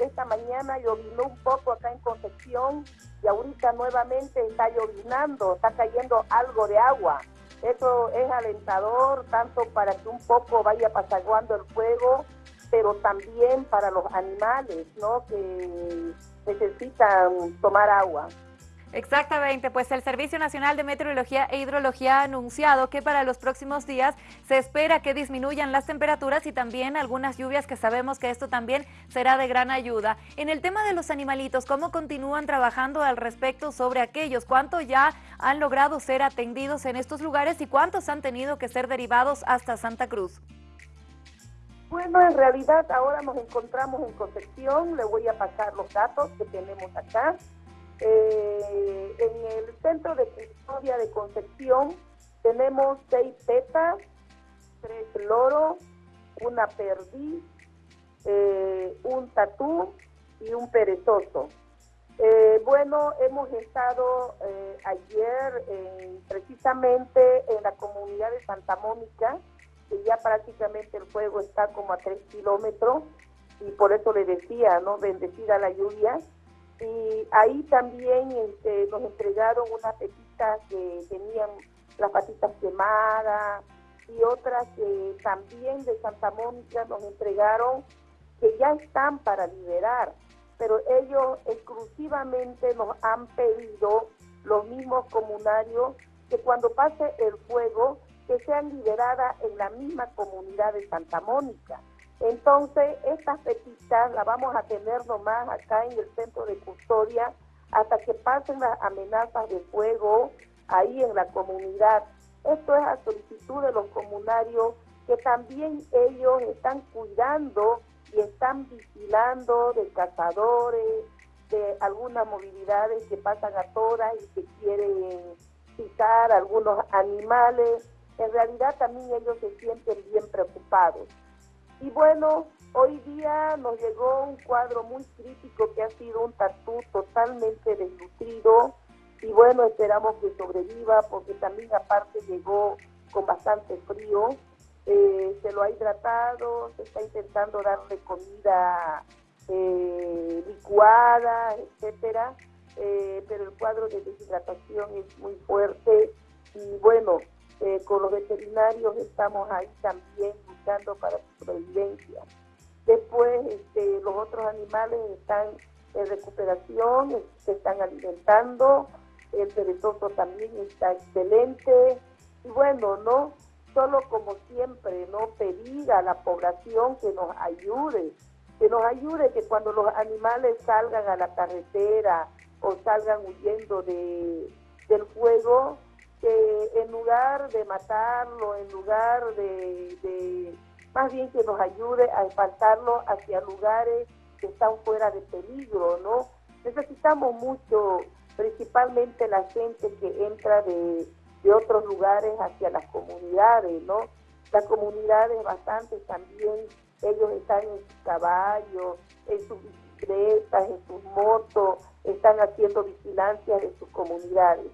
Esta mañana llovinó un poco acá en Concepción y ahorita nuevamente está llovinando, está cayendo algo de agua. Eso es alentador tanto para que un poco vaya pasaguando el fuego, pero también para los animales, ¿no? Que necesitan tomar agua. Exactamente, pues el Servicio Nacional de Meteorología e Hidrología ha anunciado que para los próximos días se espera que disminuyan las temperaturas y también algunas lluvias que sabemos que esto también será de gran ayuda. En el tema de los animalitos, ¿cómo continúan trabajando al respecto sobre aquellos? ¿Cuánto ya han logrado ser atendidos en estos lugares y cuántos han tenido que ser derivados hasta Santa Cruz? Bueno, en realidad ahora nos encontramos en Concepción, le voy a pasar los datos que tenemos acá. Eh, en el centro de custodia de Concepción tenemos seis tetas, tres loros, una perdiz, eh, un tatú y un perezoso. Eh, bueno, hemos estado ayer precisamente en la comunidad de Santa Mónica, que ya prácticamente el fuego está como a tres kilómetros, y por eso le decía, ¿no? Bendecida la lluvia. Y ahí también este, nos entregaron unas pepitas que tenían las patitas quemadas y otras que también de Santa Mónica nos entregaron que ya están para liberar, pero ellos exclusivamente nos han pedido los mismos comunarios que cuando pase el fuego que sean liberadas en la misma comunidad de Santa Mónica. Entonces, estas pepitas las vamos a tener nomás acá en el centro de custodia hasta que pasen las amenazas de fuego ahí en la comunidad. Esto es a solicitud de los comunarios que también ellos están cuidando y están vigilando de cazadores, de algunas movilidades que pasan a todas y que quieren picar algunos animales. En realidad también ellos se sienten bien preocupados. Y bueno, hoy día nos llegó un cuadro muy crítico que ha sido un tatú totalmente desnutrido. Y bueno, esperamos que sobreviva porque también aparte llegó con bastante frío, eh, se lo ha hidratado, se está intentando darle comida eh, licuada, etcétera, eh, pero el cuadro de deshidratación es muy fuerte. Y bueno, con los veterinarios estamos ahí también para su sobrevivencia. Después, este, los otros animales están en recuperación, se están alimentando, el perezoso también está excelente. Y bueno, no solo como siempre, no pedir a la población que nos ayude, que nos ayude que cuando los animales salgan a la carretera o salgan huyendo de, del fuego, que en lugar de matarlo, en lugar de, más bien que nos ayude a espantarlo hacia lugares que están fuera de peligro, ¿no? Necesitamos mucho, principalmente la gente que entra de, de otros lugares hacia las comunidades, ¿no? Las comunidades bastante también, ellos están en sus caballos, en sus bicicletas, en sus motos, están haciendo vigilancia de sus comunidades.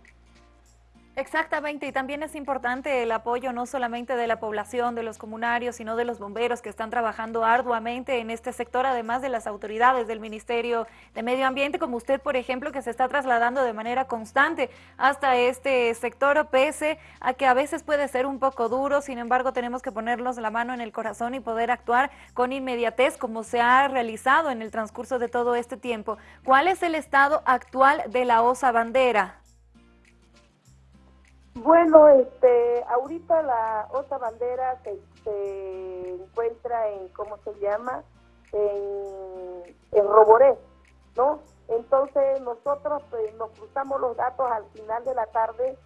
Exactamente, y también es importante el apoyo no solamente de la población, de los comunarios, sino de los bomberos que están trabajando arduamente en este sector, además de las autoridades del Ministerio de Medio Ambiente, como usted, por ejemplo, que se está trasladando de manera constante hasta este sector, pese a que a veces puede ser un poco duro, sin embargo, tenemos que ponernos la mano en el corazón y poder actuar con inmediatez, como se ha realizado en el transcurso de todo este tiempo. ¿Cuál es el estado actual de la osa bandera? Bueno, este, ahorita la otra bandera se, encuentra en, ¿cómo se llama? En, en Roboré, ¿no? Entonces nosotros pues, nos cruzamos los datos al final de la tarde.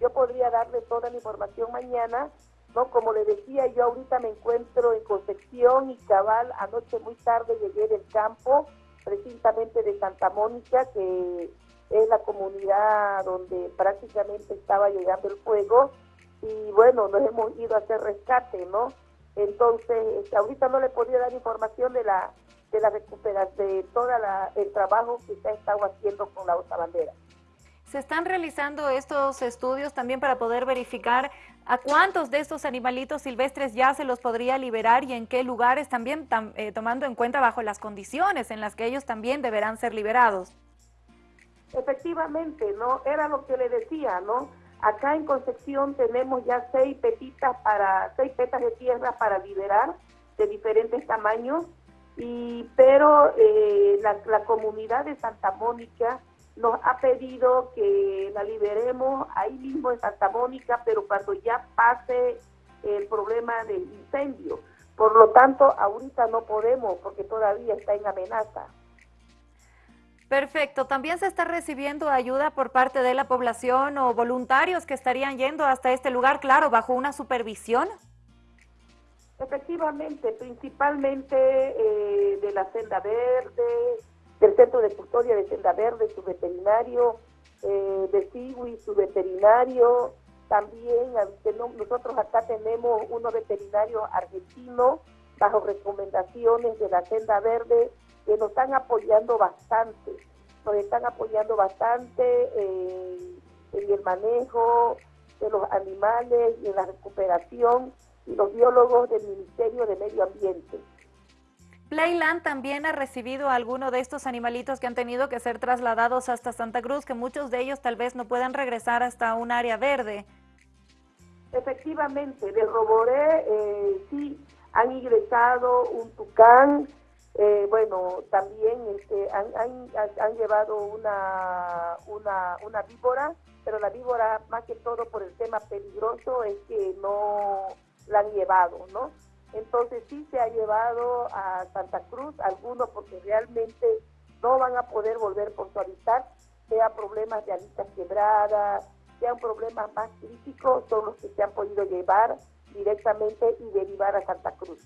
Yo podría darle toda la información mañana, ¿no? Como le decía, yo ahorita me encuentro en Concepción y Cabal. Anoche muy tarde llegué del campo, precisamente de Santa Mónica, que es la comunidad donde prácticamente estaba llegando el fuego y bueno, nos hemos ido a hacer rescate, ¿no? Entonces, este, ahorita no le podía dar información de la de la recuperación, de todo el trabajo que se ha estado haciendo con la otra bandera. ¿Se están realizando estos estudios también para poder verificar ¿A cuántos de estos animalitos silvestres ya se los podría liberar y en qué lugares también, eh, tomando en cuenta bajo las condiciones en las que ellos también deberán ser liberados? Efectivamente, ¿no? Era lo que le decía, ¿no? Acá en Concepción tenemos ya seis petitas para, seis petas de tierra para liberar de diferentes tamaños, y, pero eh, la, la comunidad de Santa Mónica nos ha pedido que la liberemos ahí mismo en Santa Mónica, pero cuando ya pase el problema del incendio. Por lo tanto, ahorita no podemos porque todavía está en amenaza. Perfecto. ¿También se está recibiendo ayuda por parte de la población o voluntarios que estarían yendo hasta este lugar, claro, bajo una supervisión? Efectivamente, principalmente eh, de la senda verde, del Centro de Custodia de Senda Verde, su veterinario, eh, de Siwi, su veterinario, también nosotros acá tenemos unos veterinarios argentinos bajo recomendaciones de la Senda Verde que nos están apoyando bastante, nos están apoyando bastante en el manejo de los animales y en la recuperación y los biólogos del Ministerio de Medio Ambiente. Playland también ha recibido alguno de estos animalitos que han tenido que ser trasladados hasta Santa Cruz, que muchos de ellos tal vez no puedan regresar hasta un área verde. Efectivamente, de Roboré eh, sí han ingresado un tucán, eh, bueno, también este, han, han, llevado una, una, una víbora, pero la víbora más que todo por el tema peligroso es que no la han llevado, ¿no? Entonces sí se ha llevado a Santa Cruz, algunos porque realmente no van a poder volver por su hábitat, sea problemas de alitas quebradas, sean problemas más críticos, son los que se han podido llevar directamente y derivar a Santa Cruz.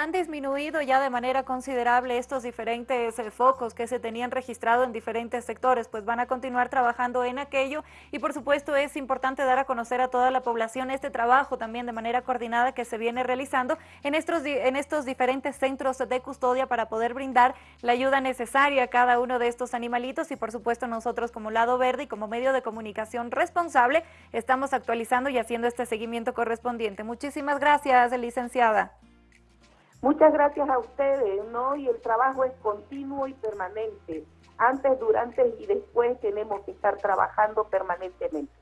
¿Han disminuido ya de manera considerable estos diferentes eh, focos que se tenían registrado en diferentes sectores? Pues van a continuar trabajando en aquello y por supuesto es importante dar a conocer a toda la población este trabajo también de manera coordinada que se viene realizando en estos, en estos diferentes centros de custodia para poder brindar la ayuda necesaria a cada uno de estos animalitos y por supuesto nosotros como Lado Verde y como medio de comunicación responsable estamos actualizando y haciendo este seguimiento correspondiente. Muchísimas gracias, licenciada. Muchas gracias a ustedes, ¿no? Y el trabajo es continuo y permanente. Antes, durante y después tenemos que estar trabajando permanentemente.